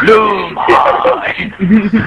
Lumine!